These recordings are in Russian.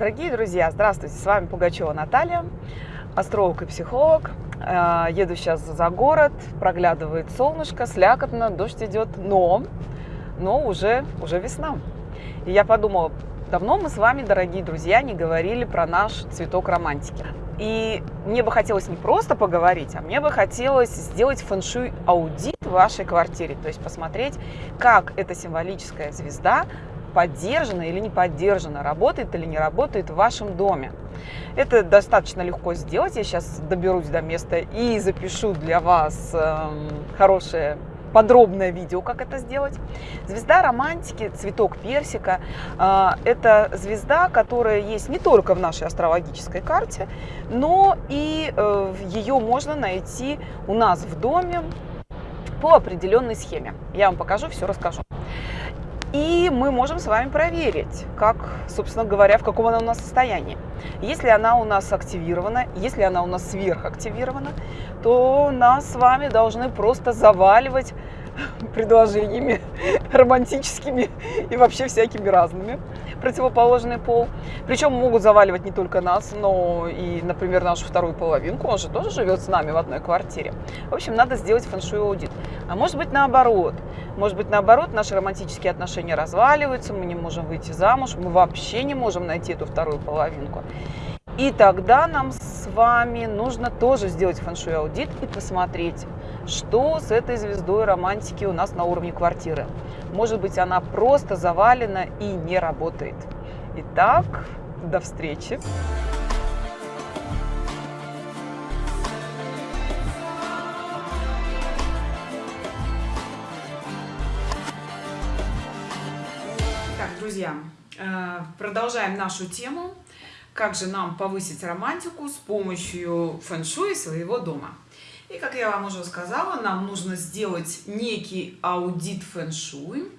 Дорогие друзья, здравствуйте! С вами Пугачева Наталья, астролог и психолог. Э, еду сейчас за город, проглядывает солнышко, слякотно, дождь идет, но, но уже, уже весна. И я подумала, давно мы с вами, дорогие друзья, не говорили про наш цветок романтики. И мне бы хотелось не просто поговорить, а мне бы хотелось сделать фэншуй аудит в вашей квартире. То есть посмотреть, как эта символическая звезда поддержана или не поддержана, работает или не работает в вашем доме. Это достаточно легко сделать. Я сейчас доберусь до места и запишу для вас э, хорошее подробное видео, как это сделать. Звезда романтики, цветок персика э, – это звезда, которая есть не только в нашей астрологической карте, но и э, ее можно найти у нас в доме по определенной схеме. Я вам покажу, все расскажу. И мы можем с вами проверить, как, собственно говоря, в каком она у нас состоянии. Если она у нас активирована, если она у нас сверхактивирована, то нас с вами должны просто заваливать предложениями романтическими и вообще всякими разными противоположный пол. Причем могут заваливать не только нас, но и, например, нашу вторую половинку. Он же тоже живет с нами в одной квартире. В общем, надо сделать фэншуй аудит. А может быть наоборот. Может быть наоборот, наши романтические отношения разваливаются, мы не можем выйти замуж, мы вообще не можем найти эту вторую половинку. И тогда нам с вами нужно тоже сделать фэншуй аудит и посмотреть, что с этой звездой романтики у нас на уровне квартиры. Может быть, она просто завалена и не работает. Итак, до встречи! Так, друзья, э, продолжаем нашу тему. Как же нам повысить романтику с помощью фэн-шуй своего дома? И, как я вам уже сказала, нам нужно сделать некий аудит фэн-шуй.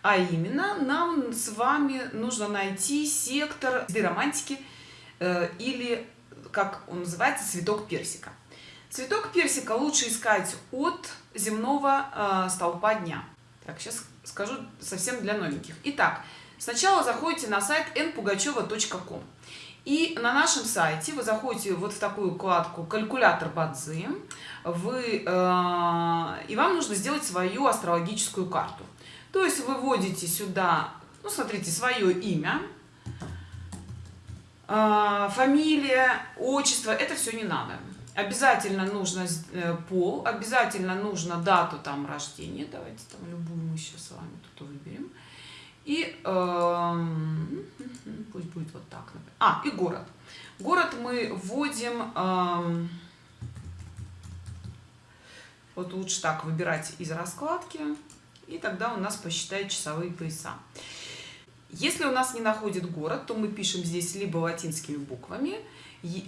А именно, нам с вами нужно найти сектор романтики э, или, как он называется, цветок персика. Цветок персика лучше искать от земного э, столпа дня. Так, сейчас скажу совсем для новеньких. Итак, сначала заходите на сайт npugacheva.com. И на нашем сайте вы заходите вот в такую вкладку «Калькулятор Бадзи», вы, э, и вам нужно сделать свою астрологическую карту. То есть вы вводите сюда, ну смотрите, свое имя, э, фамилия, отчество, это все не надо. Обязательно нужно э, пол, обязательно нужно дату там рождения, давайте там любую мы сейчас с вами тут выберем. И э, А, и город. Город мы вводим, э, вот лучше так выбирать из раскладки, и тогда у нас посчитает часовые пояса. Если у нас не находит город, то мы пишем здесь либо латинскими буквами,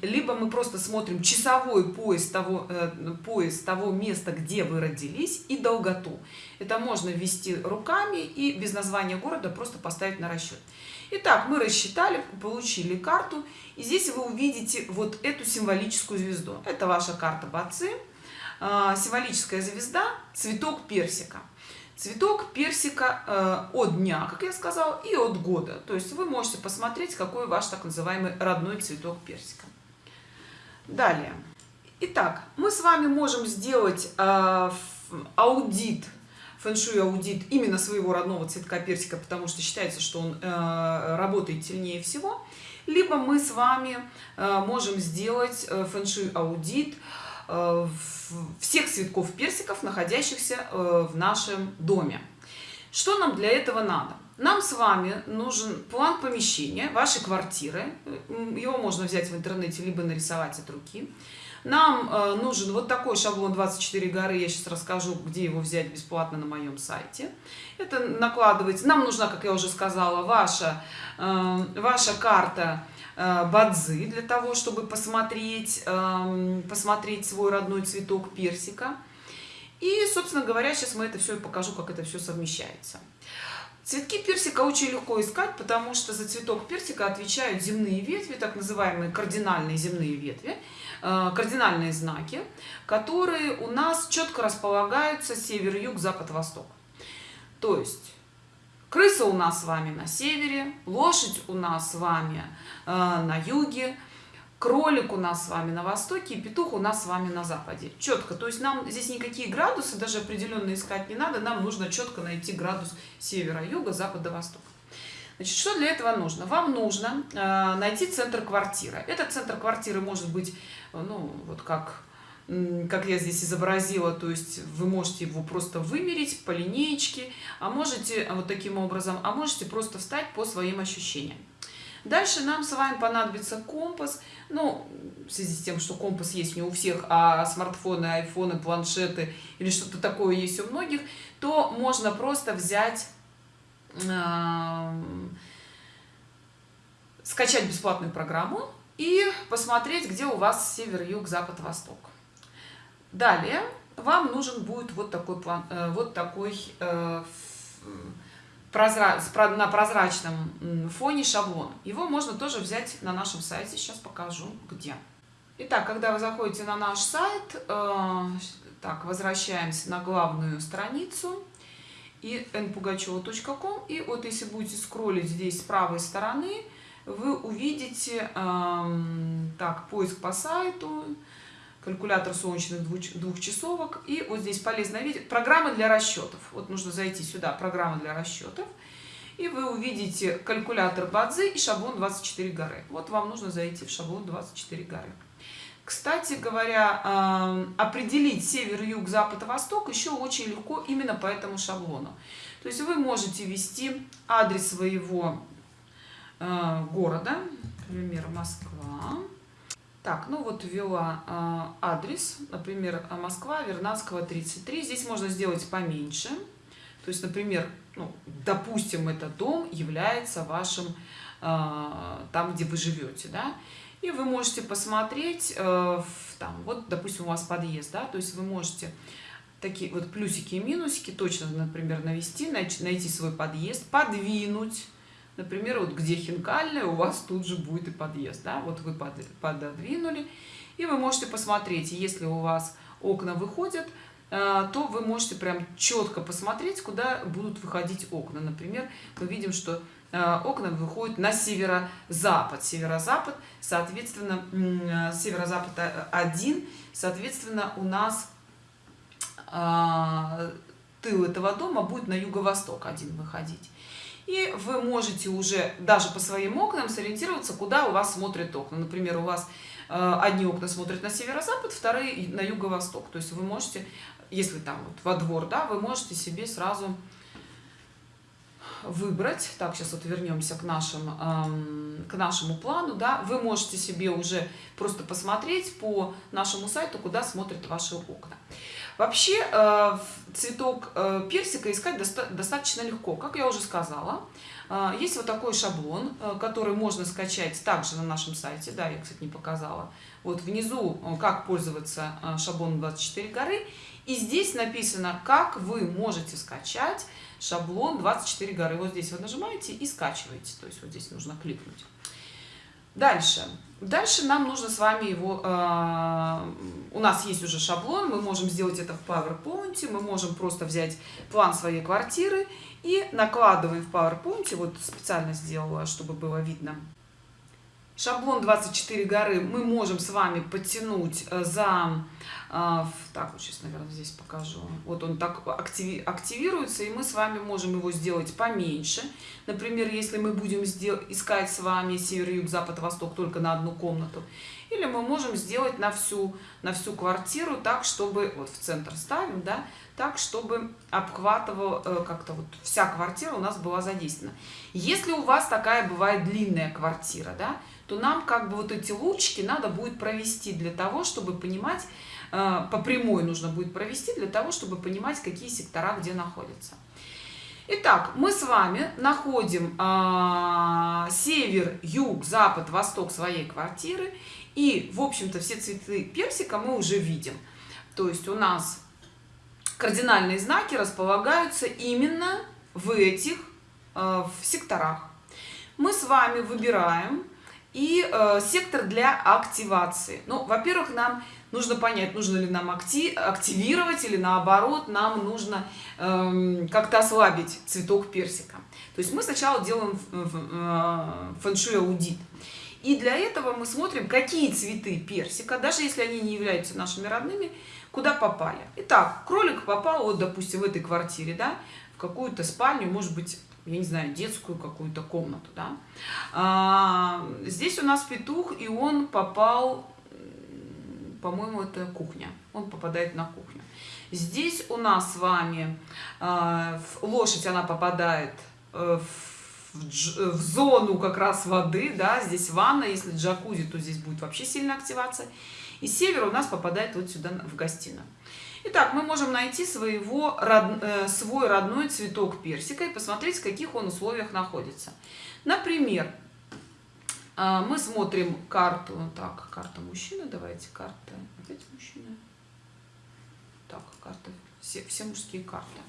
либо мы просто смотрим часовой пояс того, э, пояс того места, где вы родились, и долготу. Это можно ввести руками и без названия города просто поставить на расчет. Итак, мы рассчитали, получили карту, и здесь вы увидите вот эту символическую звезду. Это ваша карта Бацы, э, символическая звезда, цветок персика. Цветок персика э, от дня, как я сказала, и от года. То есть вы можете посмотреть, какой ваш так называемый родной цветок персика. Далее. Итак, мы с вами можем сделать э, аудит, фэншуй аудит именно своего родного цветка персика, потому что считается, что он э, работает сильнее всего. Либо мы с вами э, можем сделать э, фэншуй аудит э, всех цветков персиков, находящихся э, в нашем доме. Что нам для этого надо? Нам с вами нужен план помещения вашей квартиры. Его можно взять в интернете, либо нарисовать от руки. Нам э, нужен вот такой шаблон 24 горы. Я сейчас расскажу, где его взять бесплатно на моем сайте. Это накладывается. Нам нужна, как я уже сказала, ваша, э, ваша карта Э, для того, чтобы посмотреть, эм, посмотреть свой родной цветок персика. И, собственно говоря, сейчас мы это все покажу, как это все совмещается. Цветки персика очень легко искать, потому что за цветок персика отвечают земные ветви, так называемые кардинальные земные ветви, кардинальные знаки, которые у нас четко располагаются север, юг, запад, восток. То есть крыса у нас с вами на севере, лошадь у нас с вами э, на юге, кролик у нас с вами на востоке и петух у нас с вами на западе. Четко, то есть нам здесь никакие градусы даже определенно искать не надо, нам нужно четко найти градус севера, юга, запада, востока. Значит, что для этого нужно? Вам нужно э, найти центр квартиры. Этот центр квартиры может быть, ну, вот как, как я здесь изобразила, то есть вы можете его просто вымерить по линеечке, а можете вот таким образом, а можете просто встать по своим ощущениям. Дальше нам с вами понадобится компас. Ну, в связи с тем, что компас есть не у всех, а смартфоны, айфоны, планшеты или что-то такое есть у многих, то можно просто взять, э, скачать бесплатную программу и посмотреть, где у вас север, юг, запад, восток. Далее вам нужен будет вот такой план, э, вот такой э, прозра... на прозрачном фоне шаблон. Его можно тоже взять на нашем сайте. Сейчас покажу, где. Итак, когда вы заходите на наш сайт, э, так, возвращаемся на главную страницу и npugacheva.com. И вот если будете скроллить здесь с правой стороны, вы увидите, так, поиск по сайту, калькулятор солнечных двухчасовок. И вот здесь полезно видеть программы для расчетов. Вот нужно зайти сюда, программа для расчетов. И вы увидите калькулятор Бадзи и шаблон 24 горы. Вот вам нужно зайти в шаблон 24 горы. Кстати говоря, определить север, юг, запад, восток еще очень легко именно по этому шаблону. То есть вы можете ввести адрес своего города, например, Москва. Так, ну вот ввела э, адрес, например, Москва, Вернадского, 33. Здесь можно сделать поменьше. То есть, например, ну, допустим, этот дом является вашим, э, там, где вы живете, да, и вы можете посмотреть, э, там, вот, допустим, у вас подъезд, да, то есть вы можете такие вот плюсики и минусики точно, например, навести, найти свой подъезд, подвинуть, Например, вот где хинкальная, у вас тут же будет и подъезд. Да? Вот вы пододвинули, и вы можете посмотреть, если у вас окна выходят, э, то вы можете прям четко посмотреть, куда будут выходить окна. Например, мы видим, что э, окна выходят на северо-запад. Северо-запад, соответственно, э, северо-запад 1, соответственно, у нас тыл этого дома будет на юго-восток один выходить. И вы можете уже даже по своим окнам сориентироваться, куда у вас смотрят окна. Например, у вас э, одни окна смотрят на северо-запад, вторые на юго-восток. То есть вы можете, если там вот во двор, да, вы можете себе сразу выбрать, так, сейчас вот вернемся к, нашим, эм, к нашему плану, да, вы можете себе уже просто посмотреть по нашему сайту, куда смотрят ваши окна. Вообще э, цветок э, персика искать достаточно легко, как я уже сказала. Э, есть вот такой шаблон, который можно скачать также на нашем сайте. Да, я, кстати, не показала. Вот внизу, как пользоваться шаблоном 24 горы. И здесь написано, как вы можете скачать шаблон 24 горы. Вот здесь вы нажимаете и скачиваете. То есть вот здесь нужно кликнуть. Дальше. Дальше нам нужно с вами его, э, у нас есть уже шаблон, мы можем сделать это в PowerPoint, мы можем просто взять план своей квартиры и накладываем в PowerPoint, вот специально сделала, чтобы было видно. Шаблон 24 горы мы можем с вами подтянуть э, за так, вот сейчас, наверное, здесь покажу. Вот он так активи активируется, и мы с вами можем его сделать поменьше. Например, если мы будем искать с вами север, юг, запад, восток только на одну комнату. Или мы можем сделать на всю, на всю квартиру так, чтобы, вот в центр ставим, да, так, чтобы обхватывал э, как-то вот вся квартира у нас была задействована. Если у вас такая бывает длинная квартира, да, то нам как бы вот эти лучики надо будет провести для того, чтобы понимать, по прямой нужно будет провести для того, чтобы понимать, какие сектора где находятся. Итак, мы с вами находим э, север, юг, запад, восток своей квартиры. И, в общем-то, все цветы персика мы уже видим. То есть у нас кардинальные знаки располагаются именно в этих э, в секторах. Мы с вами выбираем и э, сектор для активации. Ну, во-первых, нам нужно понять, нужно ли нам акти активировать или наоборот, нам нужно э, как-то ослабить цветок персика. То есть мы сначала делаем э, фэншуй аудит. И для этого мы смотрим, какие цветы персика, даже если они не являются нашими родными, куда попали. Итак, кролик попал, вот, допустим, в этой квартире, да, в какую-то спальню, может быть, я не знаю, детскую какую-то комнату, да. А, здесь у нас петух, и он попал, по-моему, это кухня. Он попадает на кухню. Здесь у нас с вами а, лошадь, она попадает э, в, в зону как раз воды, да, здесь ванна, если джакузи, то здесь будет вообще сильная активация. И север у нас попадает вот сюда в гостиную. Итак, мы можем найти своего, род, э, свой родной цветок персика и посмотреть, в каких он условиях находится. Например, э, мы смотрим карту, так, карта мужчины, давайте, карта, опять мужчина. Так, карта, все, все мужские карты.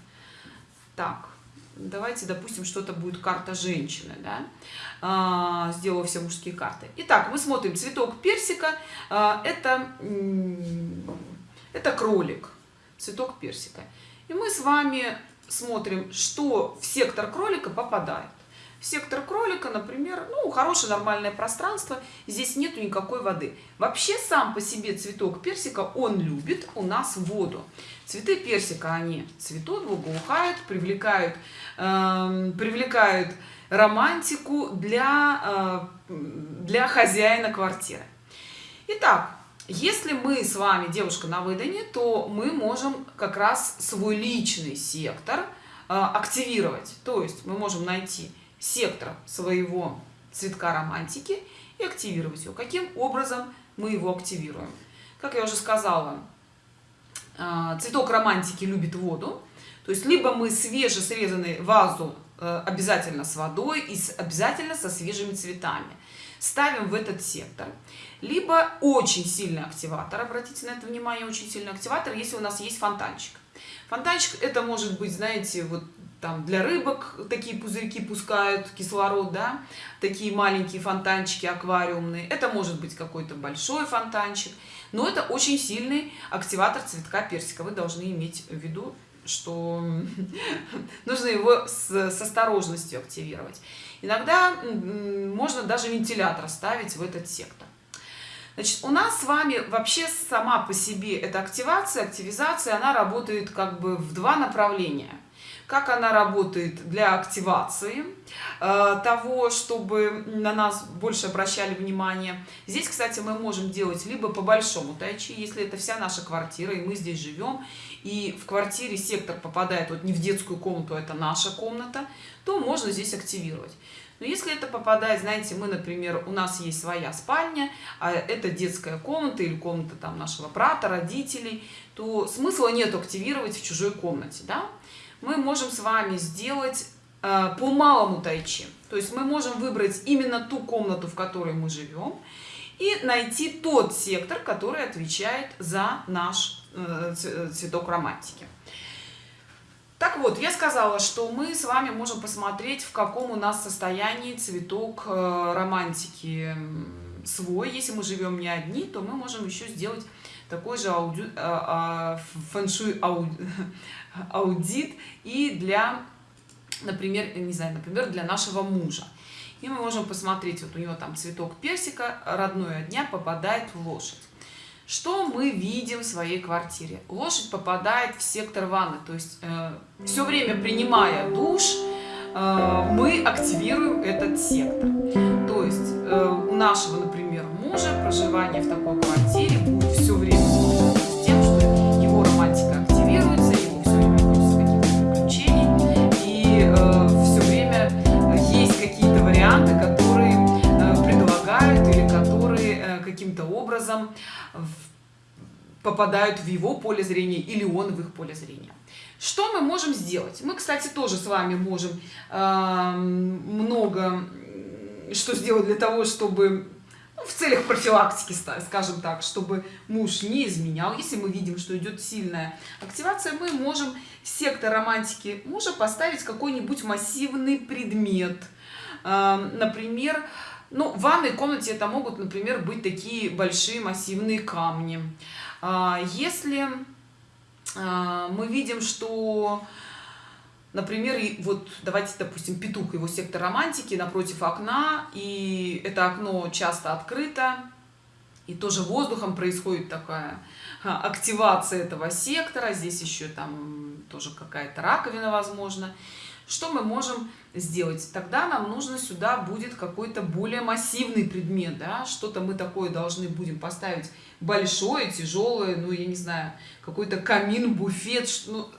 Так, давайте, допустим, что-то будет карта женщины, да, а, сделаю все мужские карты. Итак, мы смотрим цветок персика, а, это, это кролик цветок персика. И мы с вами смотрим, что в сектор кролика попадает. Сектор кролика, например, ну, хорошее нормальное пространство, здесь нету никакой воды. Вообще сам по себе цветок персика, он любит у нас воду. Цветы персика, они цветут, благоухают, привлекают, э, привлекают романтику для, э, для хозяина квартиры. Итак, если мы с вами девушка на выдане, то мы можем как раз свой личный сектор э, активировать. То есть мы можем найти сектор своего цветка романтики и активировать его. Каким образом мы его активируем? Как я уже сказала, э, цветок романтики любит воду. То есть либо мы свежесрезанную вазу э, обязательно с водой и обязательно со свежими цветами ставим в этот сектор. Либо очень сильный активатор, обратите на это внимание, очень сильный активатор, если у нас есть фонтанчик. Фонтанчик это может быть, знаете, вот там для рыбок такие пузырьки пускают кислород, да, такие маленькие фонтанчики аквариумные. Это может быть какой-то большой фонтанчик, но это очень сильный активатор цветка персика. Вы должны иметь в виду, что нужно его с, осторожностью активировать. Иногда можно даже вентилятор ставить в этот сектор. Значит, у нас с вами вообще сама по себе эта активация, активизация, она работает как бы в два направления. Как она работает для активации э, того, чтобы на нас больше обращали внимание. Здесь, кстати, мы можем делать либо по большому тайчи, если это вся наша квартира, и мы здесь живем, и в квартире сектор попадает вот не в детскую комнату, а это наша комната, то можно здесь активировать. Но если это попадает, знаете, мы, например, у нас есть своя спальня, а это детская комната или комната там нашего брата, родителей, то смысла нет активировать в чужой комнате, да? Мы можем с вами сделать э, по малому тайчи. То есть мы можем выбрать именно ту комнату, в которой мы живем, и найти тот сектор, который отвечает за наш э, цветок романтики. Так вот, я сказала, что мы с вами можем посмотреть, в каком у нас состоянии цветок э, романтики свой. Если мы живем не одни, то мы можем еще сделать такой же ауди, а, а, фэншуй аудит и для, например, не знаю, например, для нашего мужа. И мы можем посмотреть, вот у него там цветок персика родной от дня попадает в лошадь. Что мы видим в своей квартире? Лошадь попадает в сектор ванны, то есть э, все время принимая душ, э, мы активируем этот сектор. То есть э, нашего, например, мужа проживание в такой квартире будет все время с тем, что его романтика активируется, его все время хочется каких-то приключений, и э, все время есть какие-то варианты, которые э, предлагают или которые э, каким-то образом попадают в его поле зрения или он в их поле зрения. Что мы можем сделать? Мы, кстати, тоже с вами можем э, много что сделать для того, чтобы ну, в целях профилактики, скажем так, чтобы муж не изменял. Если мы видим, что идет сильная активация, мы можем сектор романтики мужа поставить какой-нибудь массивный предмет. Э, например, Ну, в ванной комнате это могут, например, быть такие большие массивные камни. А, если а, мы видим, что, например, вот давайте, допустим, петух, его сектор романтики напротив окна, и это окно часто открыто, и тоже воздухом происходит такая активация этого сектора, здесь еще там тоже какая-то раковина, возможно. Что мы можем сделать? Тогда нам нужно сюда будет какой-то более массивный предмет, да, что-то мы такое должны будем поставить большое, тяжелое, ну, я не знаю, какой-то камин, буфет, ну,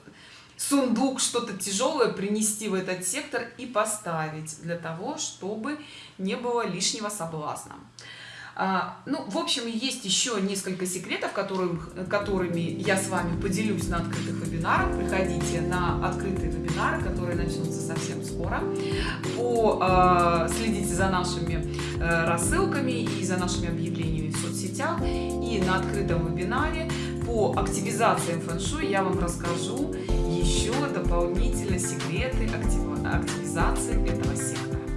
сундук, что-то тяжелое принести в этот сектор и поставить для того, чтобы не было лишнего соблазна. А, ну, в общем, есть еще несколько секретов, которым, которыми я с вами поделюсь на открытых вебинарах. Приходите на открытые вебинары, которые начнутся совсем скоро. По, э, следите за нашими э, рассылками и за нашими объявлениями в соцсетях. И на открытом вебинаре по активизации фэн-шуй я вам расскажу еще дополнительно секреты актив, активизации этого сектора.